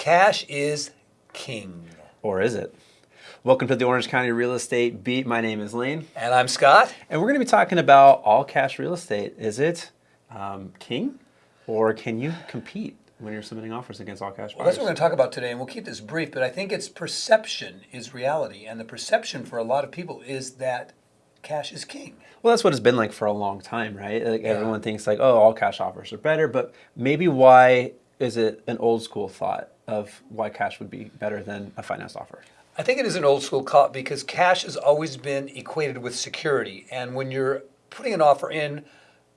Cash is king. Or is it? Welcome to the Orange County Real Estate Beat. My name is Lane. And I'm Scott. And we're going to be talking about all cash real estate. Is it um, king or can you compete when you're submitting offers against all cash buyers? Well, that's what we're going to talk about today, and we'll keep this brief, but I think it's perception is reality. And the perception for a lot of people is that cash is king. Well, that's what it's been like for a long time, right? Like yeah. everyone thinks like, oh, all cash offers are better, but maybe why is it an old school thought of why cash would be better than a finance offer? I think it is an old school thought because cash has always been equated with security. And when you're putting an offer in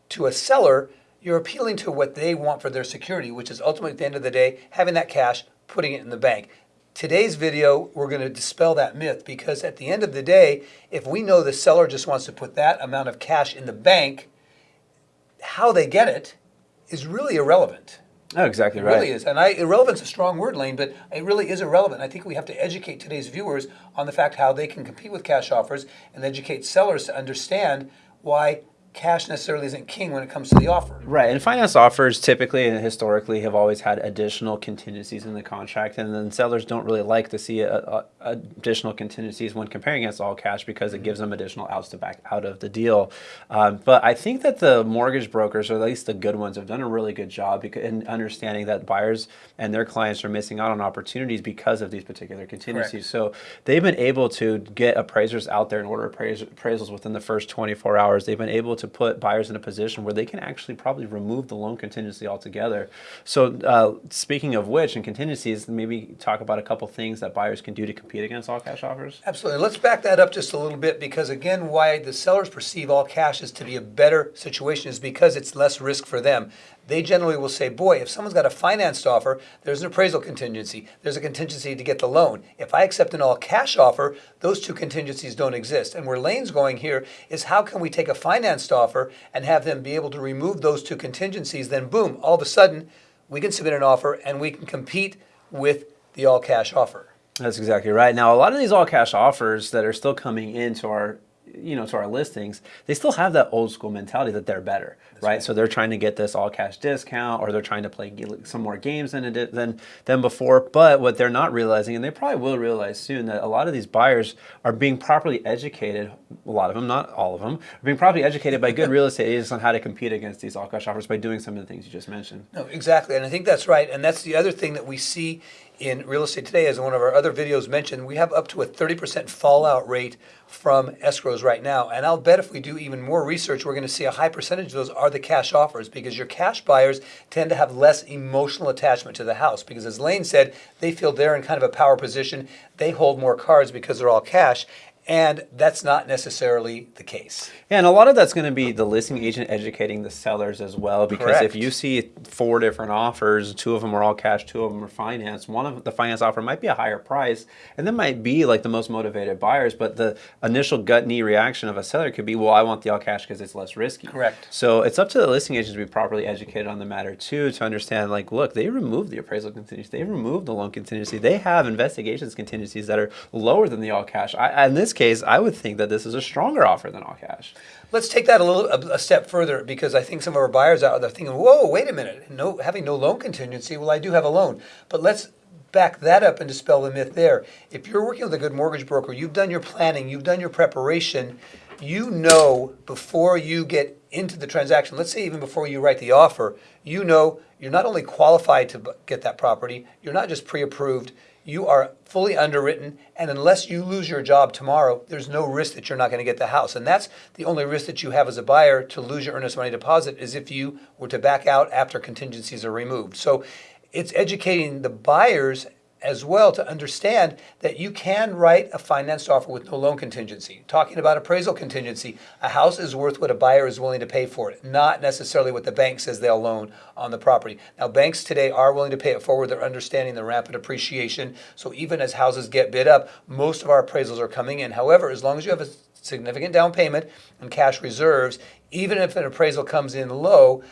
to a seller, you're appealing to what they want for their security, which is ultimately at the end of the day, having that cash, putting it in the bank. Today's video, we're going to dispel that myth because at the end of the day, if we know the seller just wants to put that amount of cash in the bank, how they get it is really irrelevant. Oh, exactly it right. It really is. And I, irrelevant's a strong word, Lane, but it really is irrelevant. I think we have to educate today's viewers on the fact how they can compete with cash offers and educate sellers to understand why cash necessarily isn't king when it comes to the offer. Right, and finance offers typically and historically have always had additional contingencies in the contract, and then sellers don't really like to see a, a, additional contingencies when comparing against all cash because it gives them additional outs to back out of the deal. Um, but I think that the mortgage brokers, or at least the good ones, have done a really good job in understanding that buyers and their clients are missing out on opportunities because of these particular contingencies. Correct. So they've been able to get appraisers out there and order appraisals within the first 24 hours. They've been able to to put buyers in a position where they can actually probably remove the loan contingency altogether. So uh, speaking of which, and contingencies, maybe talk about a couple things that buyers can do to compete against all cash offers. Absolutely. Let's back that up just a little bit because again, why the sellers perceive all cash as to be a better situation is because it's less risk for them they generally will say, boy, if someone's got a financed offer, there's an appraisal contingency. There's a contingency to get the loan. If I accept an all cash offer, those two contingencies don't exist. And where Lane's going here is how can we take a financed offer and have them be able to remove those two contingencies? Then, boom, all of a sudden, we can submit an offer and we can compete with the all cash offer. That's exactly right. Now, a lot of these all cash offers that are still coming into our you know, to our listings, they still have that old school mentality that they're better, right? right? So they're trying to get this all cash discount or they're trying to play some more games than, it, than, than before. But what they're not realizing, and they probably will realize soon, that a lot of these buyers are being properly educated, a lot of them, not all of them, are being properly educated by good real estate agents on how to compete against these all cash offers by doing some of the things you just mentioned. No, exactly. And I think that's right. And that's the other thing that we see in real estate today, as one of our other videos mentioned, we have up to a 30% fallout rate from escrows right now. And I'll bet if we do even more research, we're going to see a high percentage of those are the cash offers because your cash buyers tend to have less emotional attachment to the house. Because as Lane said, they feel they're in kind of a power position. They hold more cards because they're all cash. And that's not necessarily the case. Yeah, and a lot of that's going to be the listing agent educating the sellers as well. Because Correct. if you see four different offers, two of them are all cash, two of them are finance, one of the finance offer might be a higher price, and that might be like the most motivated buyers, but the initial gut knee reaction of a seller could be, well, I want the all cash because it's less risky. Correct. So it's up to the listing agents to be properly educated on the matter too, to understand like, look, they removed the appraisal contingency, they removed the loan contingency, they have investigations contingencies that are lower than the all cash. I, in this case, I would think that this is a stronger offer than all cash. Let's take that a little a, a step further because I think some of our buyers out there thinking, "Whoa, wait a minute! No, having no loan contingency. Well, I do have a loan, but let's back that up and dispel the myth there. If you're working with a good mortgage broker, you've done your planning, you've done your preparation, you know before you get into the transaction, let's say even before you write the offer, you know you're not only qualified to get that property, you're not just pre-approved, you are fully underwritten, and unless you lose your job tomorrow, there's no risk that you're not going to get the house. And that's the only risk that you have as a buyer to lose your earnest money deposit is if you were to back out after contingencies are removed. So it's educating the buyers as well to understand that you can write a financed offer with no loan contingency. Talking about appraisal contingency, a house is worth what a buyer is willing to pay for it, not necessarily what the bank says they'll loan on the property. Now, banks today are willing to pay it forward. They're understanding the rapid appreciation. So even as houses get bid up, most of our appraisals are coming in. However, as long as you have a significant down payment and cash reserves, even if an appraisal comes in low,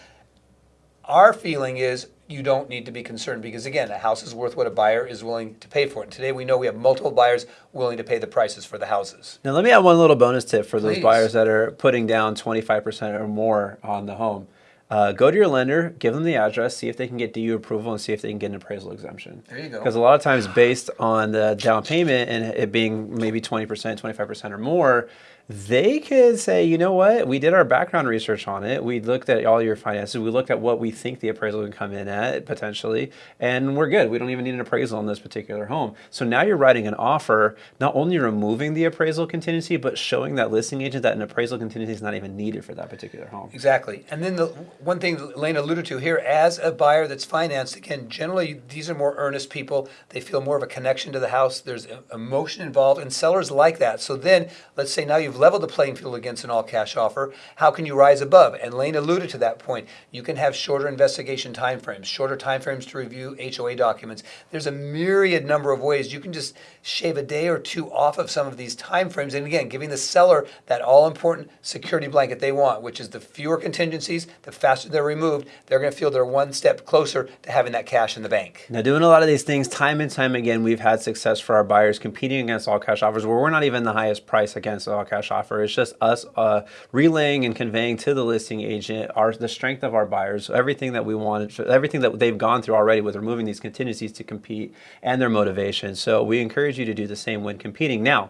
our feeling is you don't need to be concerned because again, a house is worth what a buyer is willing to pay for it. And today we know we have multiple buyers willing to pay the prices for the houses. Now let me add one little bonus tip for Please. those buyers that are putting down 25% or more on the home. uh, go to your lender, give them the address, see if they can get DU approval, and see if they can get an appraisal exemption. There you go. Because a lot of times, based on the down payment and it being maybe 20%, 25% or more, they could say, you know what, we did our background research on it. We looked at all your finances. We looked at what we think the appraisal can come in at potentially, and we're good. We don't even need an appraisal on this particular home. So now you're writing an offer, not only removing the appraisal contingency, but showing that listing agent that an appraisal contingency is not even needed for that particular home. Exactly. And then the one thing Lane alluded to here, as a buyer that's financed, again, generally these are more earnest people. They feel more of a connection to the house. There's emotion involved, and sellers like that. So then, let's say now you've leveled the playing field against an all cash offer. How can you rise above? And Lane alluded to that point. You can have shorter investigation timeframes, shorter timeframes to review HOA documents. There's a myriad number of ways you can just shave a day or two off of some of these timeframes. And again, giving the seller that all important security blanket they want, which is the fewer contingencies, the faster they're removed, they're going to feel they're one step closer to having that cash in the bank. Now, doing a lot of these things time and time again, we've had success for our buyers competing against all cash offers where we're not even the highest price against all cash offer. It's just us uh, relaying and conveying to the listing agent our the strength of our buyers, everything that we wanted, everything that they've gone through already with removing these contingencies to compete and their motivation. So we encourage you to do the same when competing. Now,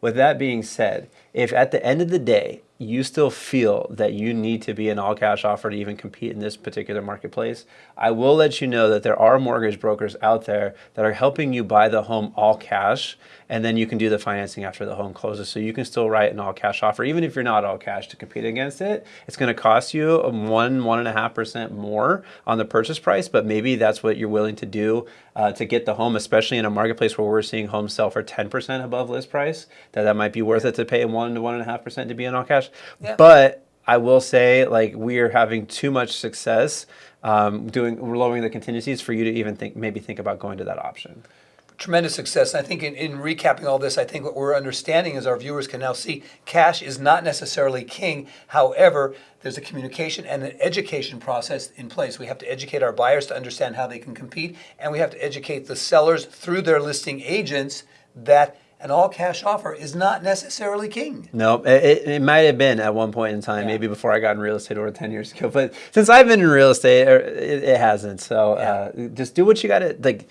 with that being said, if at the end of the day you still feel that you need to be an all cash offer to even compete in this particular marketplace, I will let you know that there are mortgage brokers out there that are helping you buy the home all cash and then you can do the financing after the home closes. So you can still write an all cash offer, even if you're not all cash to compete against it. It's going to cost you one, one and a half percent more on the purchase price, but maybe that's what you're willing to do uh, to get the home, especially in a marketplace where we're seeing homes sell for 10% above list price, that that might be worth it to pay one to one and a half percent to be in all cash. Yeah. But I will say, like, we are having too much success um, doing lowering the contingencies for you to even think maybe think about going to that option. Tremendous success. And I think in, in recapping all this, I think what we're understanding is our viewers can now see cash is not necessarily king. However, there's a communication and an education process in place. We have to educate our buyers to understand how they can compete, and we have to educate the sellers through their listing agents that an all cash offer is not necessarily king. No, it, it- might have been at one point in time, Yeah. maybe before I got in real estate over 10 years ago. But since I've been in real estate, er, it, it hasn't. So uh, just do what you got to, like,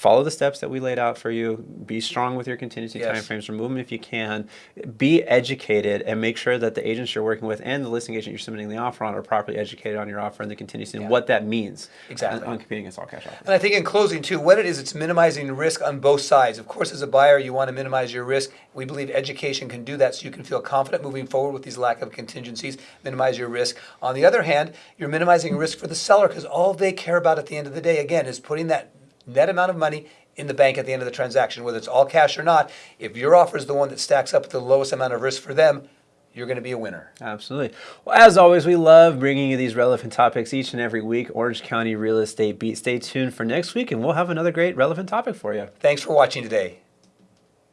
follow the steps that we laid out for you. Be strong with your contingency Yes. timeframes. Remove them if you can. Be educated and make sure that the agents you're working with and the listing agent you're submitting the offer on are properly educated on your offer and the contingency Yeah. and what that means Exactly. on, competing against all cash offers. And I think in closing too, what it is, it's minimizing risk on both sides. Of course, as a buyer, you want to minimize your risk. We believe education can do that so you can feel confident moving forward with these lack of contingencies, minimize your risk. On the other hand, you're minimizing risk for the seller because all they care about at the end of the day, again, is putting that net amount of money in the bank at the end of the transaction, whether it's all cash or not. If your offer is the one that stacks up with the lowest amount of risk for them, you're going to be a winner. Absolutely. Well, as always, we love bringing you these relevant topics each and every week. Orange County Real Estate Beat. Stay tuned for next week, and we'll have another great relevant topic for you. Thanks for watching today.